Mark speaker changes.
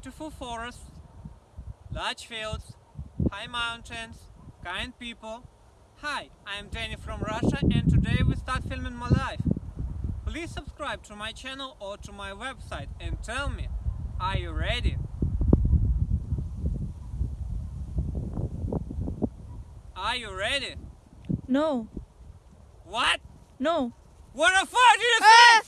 Speaker 1: beautiful forests, large fields, high mountains, kind people. Hi, I am Danny from Russia and today we start filming my life. Please subscribe to my channel or to my website and tell me, are you ready? Are you ready?
Speaker 2: No,
Speaker 1: What?
Speaker 2: no.
Speaker 1: What the fuck do you ah! think?